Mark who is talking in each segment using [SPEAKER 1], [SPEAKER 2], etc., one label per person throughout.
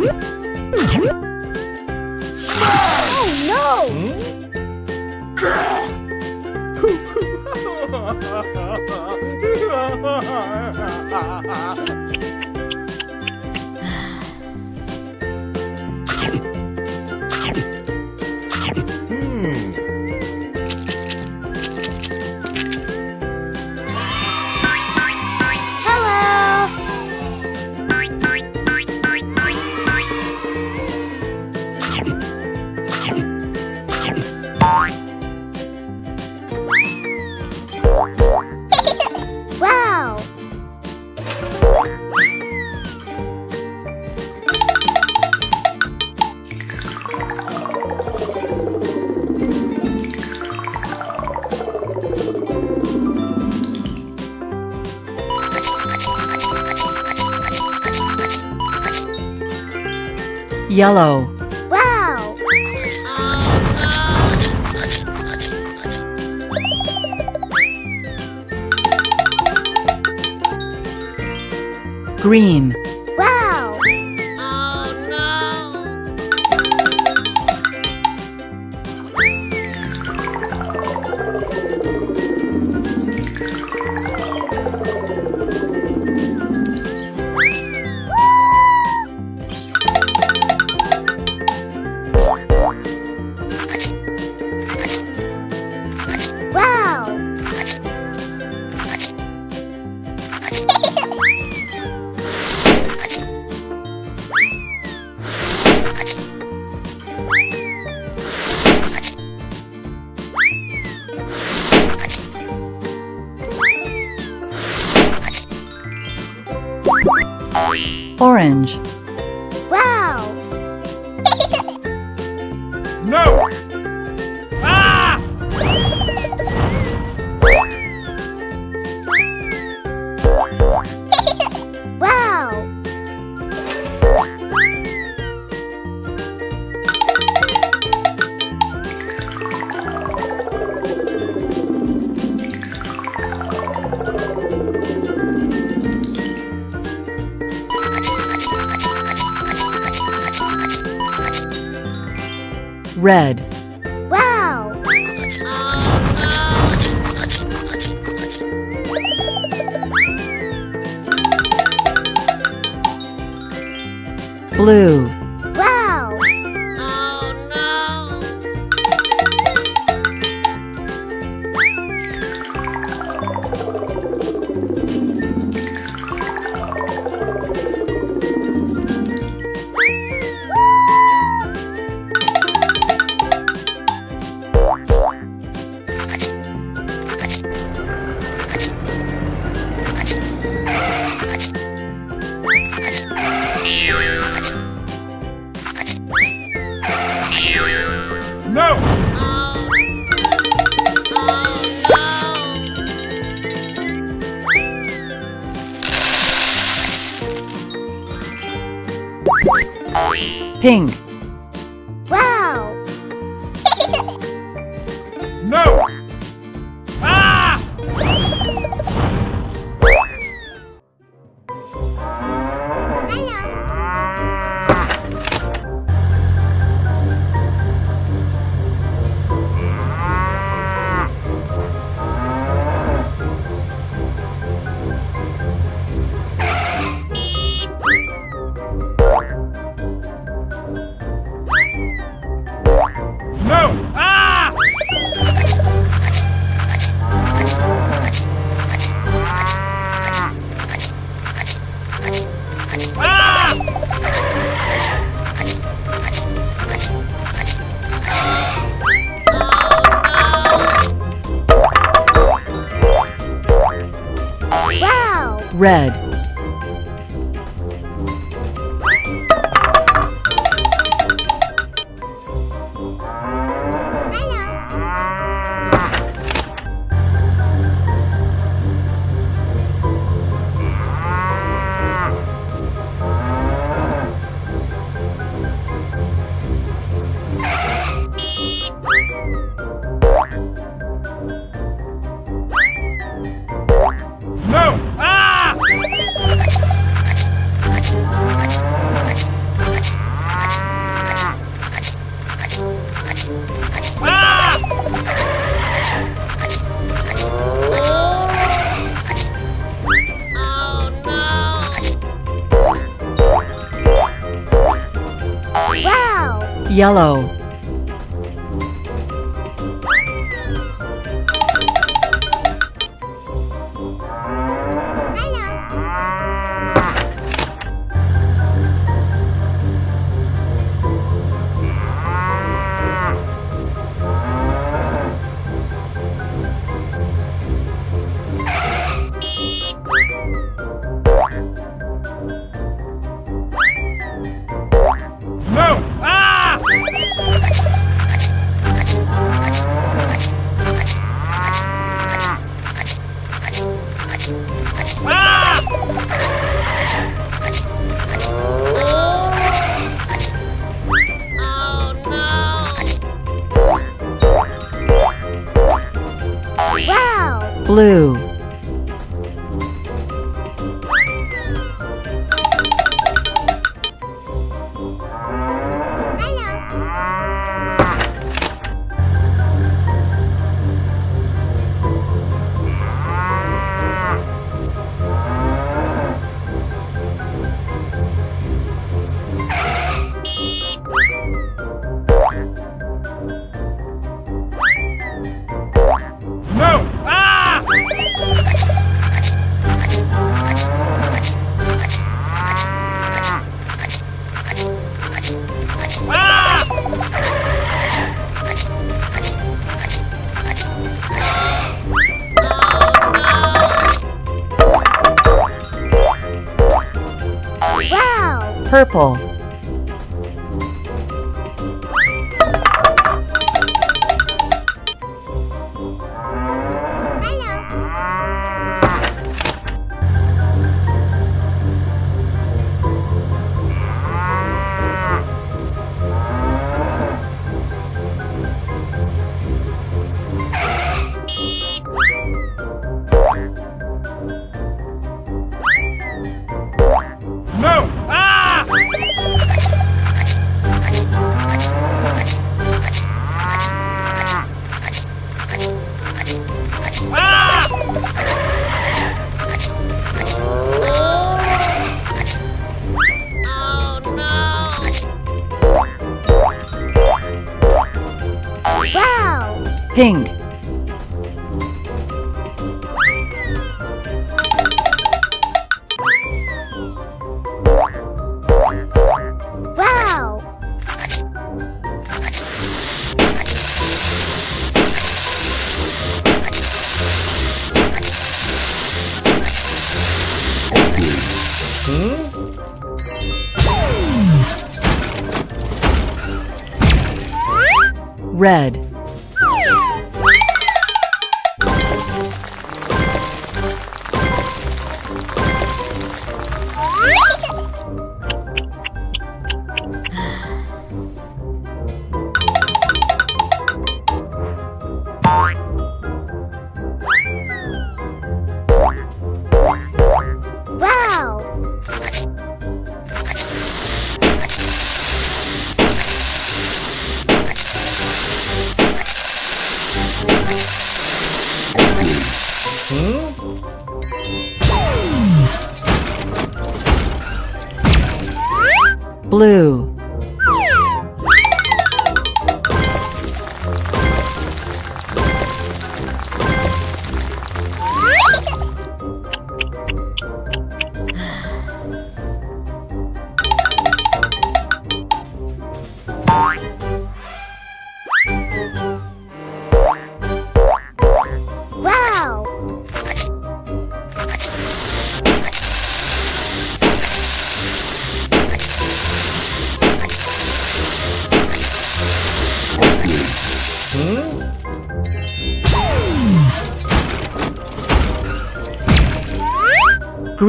[SPEAKER 1] Hello.
[SPEAKER 2] Yellow.
[SPEAKER 1] Wow.
[SPEAKER 2] Green. Orange. Red.
[SPEAKER 1] Wow.
[SPEAKER 2] Blue. Pink. Red.
[SPEAKER 3] Wow!
[SPEAKER 2] Yellow.
[SPEAKER 3] Ah!
[SPEAKER 1] Oh,
[SPEAKER 2] blue, purple,
[SPEAKER 1] Wow!
[SPEAKER 2] pink,
[SPEAKER 1] Wow!
[SPEAKER 2] red, blue,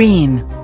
[SPEAKER 2] green,